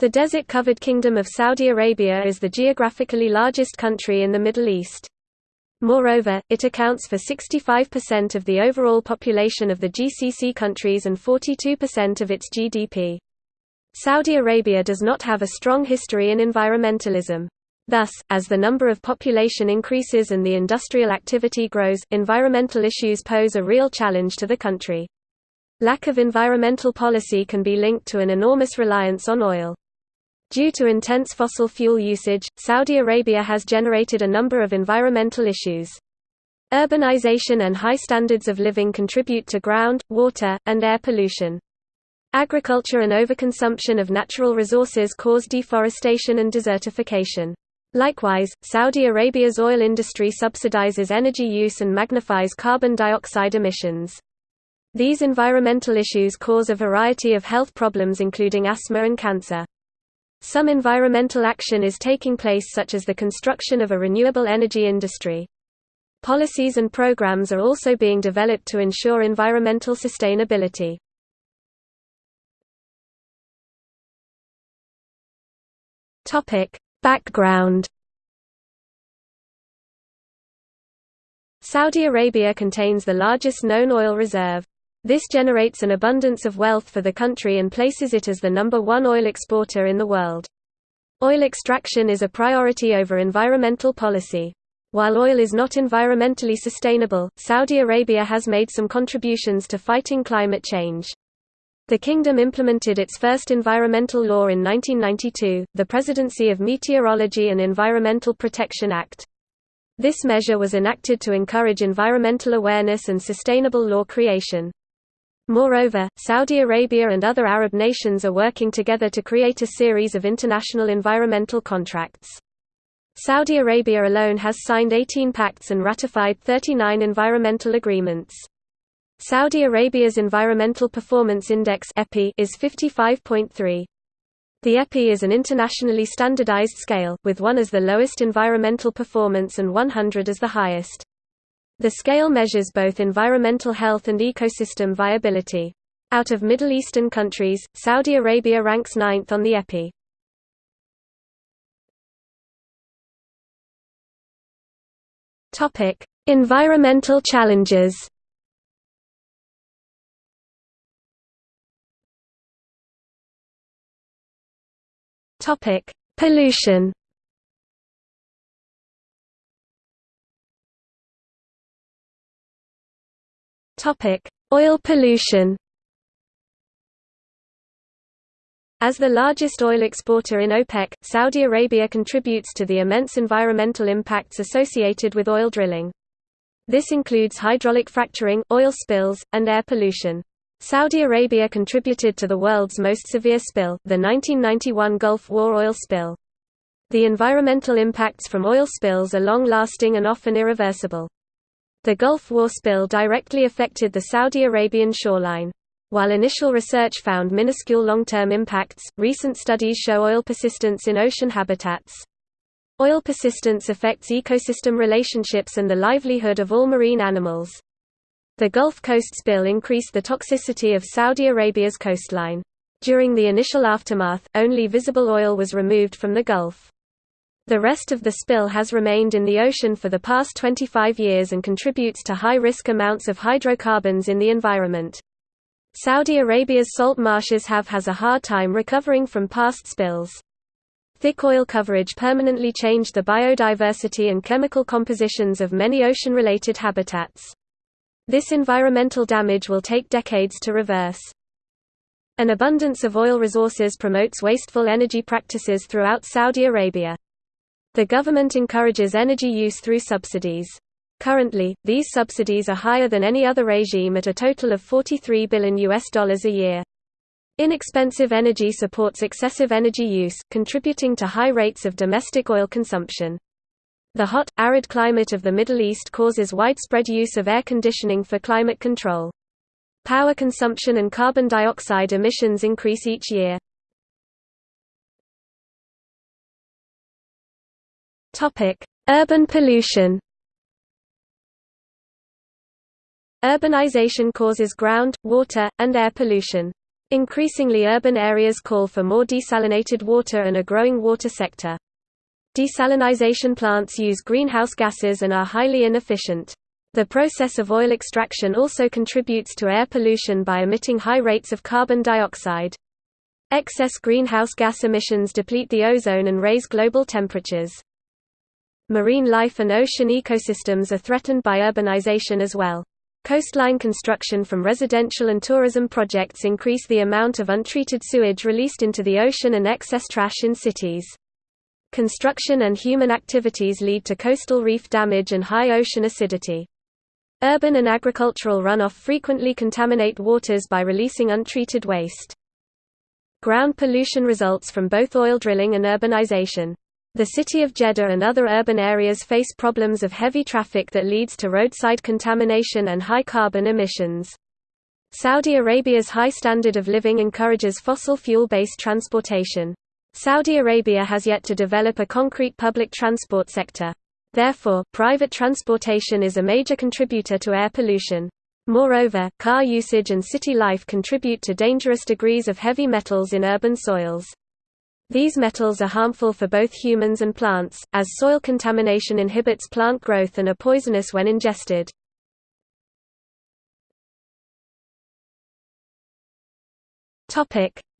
The desert-covered Kingdom of Saudi Arabia is the geographically largest country in the Middle East. Moreover, it accounts for 65% of the overall population of the GCC countries and 42% of its GDP. Saudi Arabia does not have a strong history in environmentalism. Thus, as the number of population increases and the industrial activity grows, environmental issues pose a real challenge to the country. Lack of environmental policy can be linked to an enormous reliance on oil. Due to intense fossil fuel usage, Saudi Arabia has generated a number of environmental issues. Urbanization and high standards of living contribute to ground, water, and air pollution. Agriculture and overconsumption of natural resources cause deforestation and desertification. Likewise, Saudi Arabia's oil industry subsidizes energy use and magnifies carbon dioxide emissions. These environmental issues cause a variety of health problems including asthma and cancer. Some environmental action is taking place such as the construction of a renewable energy industry. Policies and programs are also being developed to ensure environmental sustainability. Background Saudi Arabia contains the largest known oil reserve. This generates an abundance of wealth for the country and places it as the number one oil exporter in the world. Oil extraction is a priority over environmental policy. While oil is not environmentally sustainable, Saudi Arabia has made some contributions to fighting climate change. The kingdom implemented its first environmental law in 1992, the Presidency of Meteorology and Environmental Protection Act. This measure was enacted to encourage environmental awareness and sustainable law creation. Moreover, Saudi Arabia and other Arab nations are working together to create a series of international environmental contracts. Saudi Arabia alone has signed 18 pacts and ratified 39 environmental agreements. Saudi Arabia's Environmental Performance Index is 55.3. The EPI is an internationally standardized scale, with 1 as the lowest environmental performance and 100 as the highest. The scale measures both environmental health and ecosystem viability. Out of Middle Eastern countries, Saudi Arabia ranks ninth on the EPI. Topic: Environmental challenges. Topic: Pollution. Topic: Oil pollution. As the largest oil exporter in OPEC, Saudi Arabia contributes to the immense environmental impacts associated with oil drilling. This includes hydraulic fracturing, oil spills, and air pollution. Saudi Arabia contributed to the world's most severe spill, the 1991 Gulf War oil spill. The environmental impacts from oil spills are long-lasting and often irreversible. The Gulf War spill directly affected the Saudi Arabian shoreline. While initial research found minuscule long-term impacts, recent studies show oil persistence in ocean habitats. Oil persistence affects ecosystem relationships and the livelihood of all marine animals. The Gulf Coast spill increased the toxicity of Saudi Arabia's coastline. During the initial aftermath, only visible oil was removed from the Gulf. The rest of the spill has remained in the ocean for the past 25 years and contributes to high-risk amounts of hydrocarbons in the environment. Saudi Arabia's salt marshes have has a hard time recovering from past spills. Thick oil coverage permanently changed the biodiversity and chemical compositions of many ocean-related habitats. This environmental damage will take decades to reverse. An abundance of oil resources promotes wasteful energy practices throughout Saudi Arabia. The government encourages energy use through subsidies. Currently, these subsidies are higher than any other regime at a total of 43 billion US dollars a year. Inexpensive energy supports excessive energy use, contributing to high rates of domestic oil consumption. The hot, arid climate of the Middle East causes widespread use of air conditioning for climate control. Power consumption and carbon dioxide emissions increase each year. Topic: Urban pollution. Urbanization causes ground, water, and air pollution. Increasingly urban areas call for more desalinated water and a growing water sector. Desalinization plants use greenhouse gases and are highly inefficient. The process of oil extraction also contributes to air pollution by emitting high rates of carbon dioxide. Excess greenhouse gas emissions deplete the ozone and raise global temperatures. Marine life and ocean ecosystems are threatened by urbanization as well. Coastline construction from residential and tourism projects increase the amount of untreated sewage released into the ocean and excess trash in cities. Construction and human activities lead to coastal reef damage and high ocean acidity. Urban and agricultural runoff frequently contaminate waters by releasing untreated waste. Ground pollution results from both oil drilling and urbanization. The city of Jeddah and other urban areas face problems of heavy traffic that leads to roadside contamination and high carbon emissions. Saudi Arabia's high standard of living encourages fossil fuel-based transportation. Saudi Arabia has yet to develop a concrete public transport sector. Therefore, private transportation is a major contributor to air pollution. Moreover, car usage and city life contribute to dangerous degrees of heavy metals in urban soils. These metals are harmful for both humans and plants, as soil contamination inhibits plant growth and are poisonous when ingested.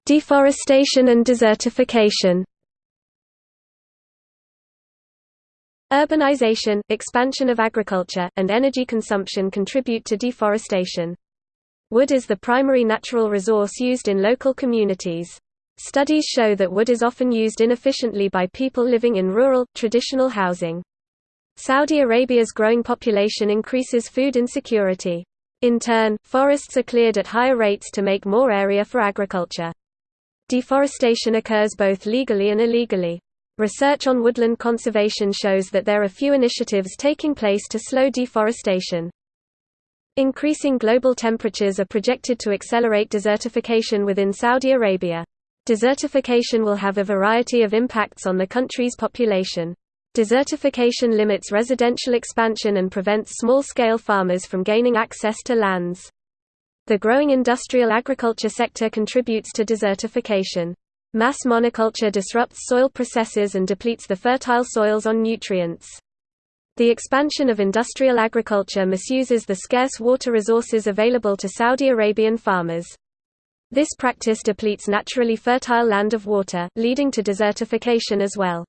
Deforestation and desertification Urbanization, expansion of agriculture, and energy consumption contribute to deforestation. Wood is the primary natural resource used in local communities. Studies show that wood is often used inefficiently by people living in rural, traditional housing. Saudi Arabia's growing population increases food insecurity. In turn, forests are cleared at higher rates to make more area for agriculture. Deforestation occurs both legally and illegally. Research on woodland conservation shows that there are few initiatives taking place to slow deforestation. Increasing global temperatures are projected to accelerate desertification within Saudi Arabia. Desertification will have a variety of impacts on the country's population. Desertification limits residential expansion and prevents small-scale farmers from gaining access to lands. The growing industrial agriculture sector contributes to desertification. Mass monoculture disrupts soil processes and depletes the fertile soils on nutrients. The expansion of industrial agriculture misuses the scarce water resources available to Saudi Arabian farmers. This practice depletes naturally fertile land of water, leading to desertification as well.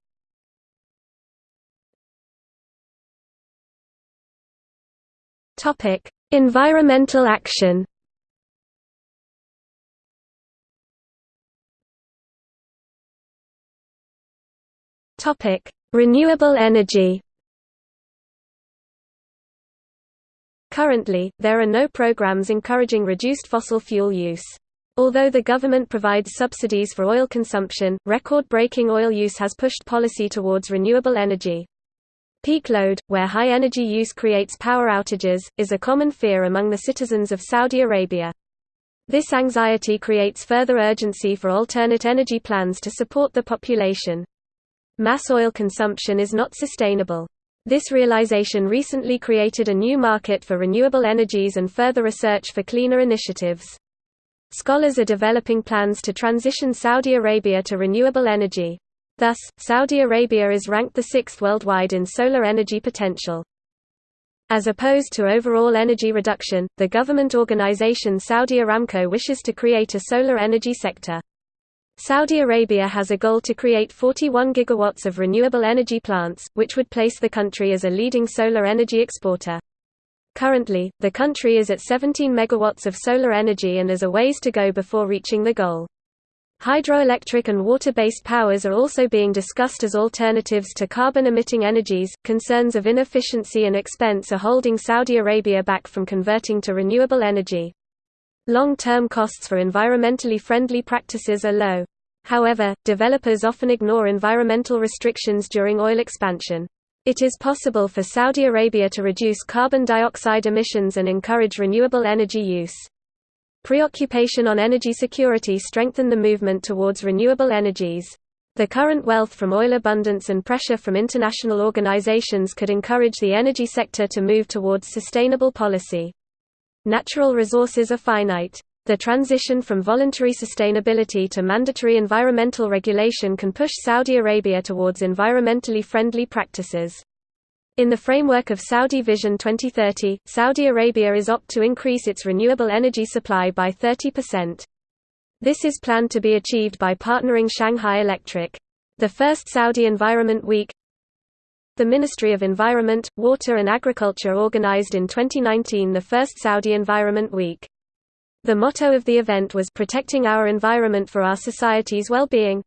Topic: Environmental action. Topic: Renewable energy. Currently, there are no programs encouraging reduced fossil fuel use. Although the government provides subsidies for oil consumption, record-breaking oil use has pushed policy towards renewable energy. Peak load, where high energy use creates power outages, is a common fear among the citizens of Saudi Arabia. This anxiety creates further urgency for alternate energy plans to support the population. Mass oil consumption is not sustainable. This realization recently created a new market for renewable energies and further research for cleaner initiatives. Scholars are developing plans to transition Saudi Arabia to renewable energy. Thus, Saudi Arabia is ranked the sixth worldwide in solar energy potential. As opposed to overall energy reduction, the government organization Saudi Aramco wishes to create a solar energy sector. Saudi Arabia has a goal to create 41 gigawatts of renewable energy plants, which would place the country as a leading solar energy exporter. Currently, the country is at 17 megawatts of solar energy and is a ways to go before reaching the goal. Hydroelectric and water-based powers are also being discussed as alternatives to carbon-emitting energies. Concerns of inefficiency and expense are holding Saudi Arabia back from converting to renewable energy. Long-term costs for environmentally friendly practices are low. However, developers often ignore environmental restrictions during oil expansion. It is possible for Saudi Arabia to reduce carbon dioxide emissions and encourage renewable energy use. Preoccupation on energy security strengthened the movement towards renewable energies. The current wealth from oil abundance and pressure from international organizations could encourage the energy sector to move towards sustainable policy. Natural resources are finite. The transition from voluntary sustainability to mandatory environmental regulation can push Saudi Arabia towards environmentally friendly practices. In the framework of Saudi Vision 2030, Saudi Arabia is opt to increase its renewable energy supply by 30%. This is planned to be achieved by partnering Shanghai Electric. The first Saudi Environment Week The Ministry of Environment, Water and Agriculture organized in 2019 the first Saudi Environment Week. The motto of the event was Protecting Our Environment for Our Society's Well-Being.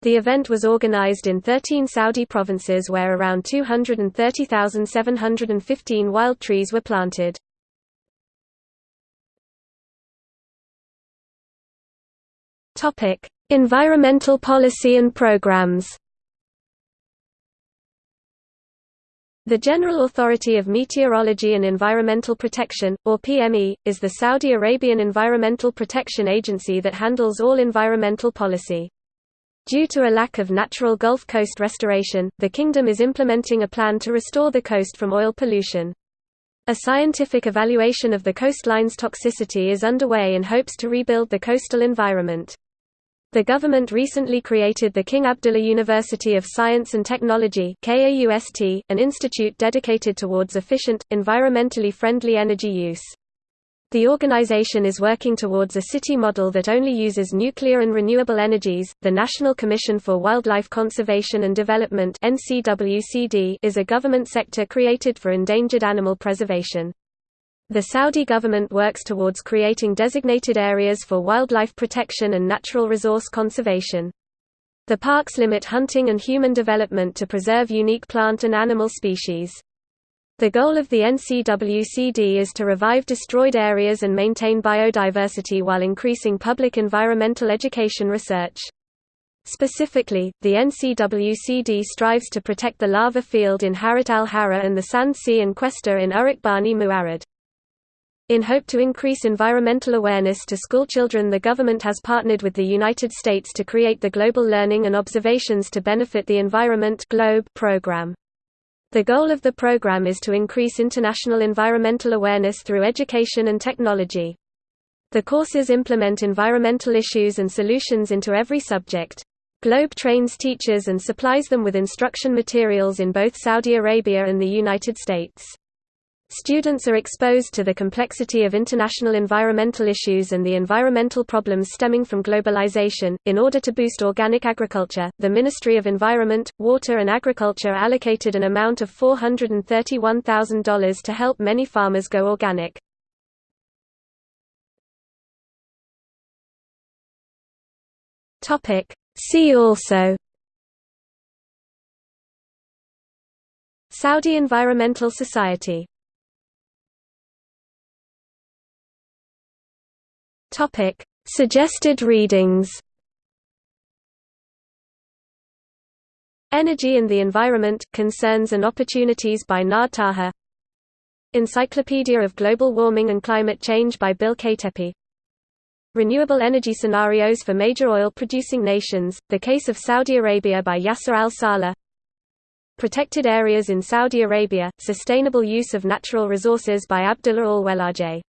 The event was organized in 13 Saudi provinces where around 230,715 wild trees were planted. Topic: Environmental policy and programs. The General Authority of Meteorology and Environmental Protection, or PME, is the Saudi Arabian Environmental Protection Agency that handles all environmental policy. Due to a lack of natural Gulf Coast restoration, the kingdom is implementing a plan to restore the coast from oil pollution. A scientific evaluation of the coastline's toxicity is underway in hopes to rebuild the coastal environment. The government recently created the King Abdullah University of Science and Technology an institute dedicated towards efficient, environmentally friendly energy use. The organization is working towards a city model that only uses nuclear and renewable energies. The National Commission for Wildlife Conservation and Development (NCWCD) is a government sector created for endangered animal preservation. The Saudi government works towards creating designated areas for wildlife protection and natural resource conservation. The parks limit hunting and human development to preserve unique plant and animal species. The goal of the NCWCD is to revive destroyed areas and maintain biodiversity while increasing public environmental education research. Specifically, the NCWCD strives to protect the lava field in Harrat al-Harrah and the sand sea and cuesta in Uruq Bani Ma'arid. In hope to increase environmental awareness to schoolchildren the government has partnered with the United States to create the Global Learning and Observations to Benefit the Environment GLOBE program. The goal of the program is to increase international environmental awareness through education and technology. The courses implement environmental issues and solutions into every subject. Globe trains teachers and supplies them with instruction materials in both Saudi Arabia and the United States. Students are exposed to the complexity of international environmental issues and the environmental problems stemming from globalization. In order to boost organic agriculture, the Ministry of Environment, Water and Agriculture allocated an amount of $431,000 to help many farmers go organic. Topic: See also Saudi Environmental Society Topic: Suggested readings. Energy and the Environment: Concerns and Opportunities by Nard Taha. Encyclopedia of Global Warming and Climate Change by Bill Katepi. Renewable Energy Scenarios for Major Oil-Producing Nations, The Case of Saudi Arabia by Yasser al-Saleh Protected Areas in Saudi Arabia, Sustainable Use of Natural Resources by Abdullah al-Welajeh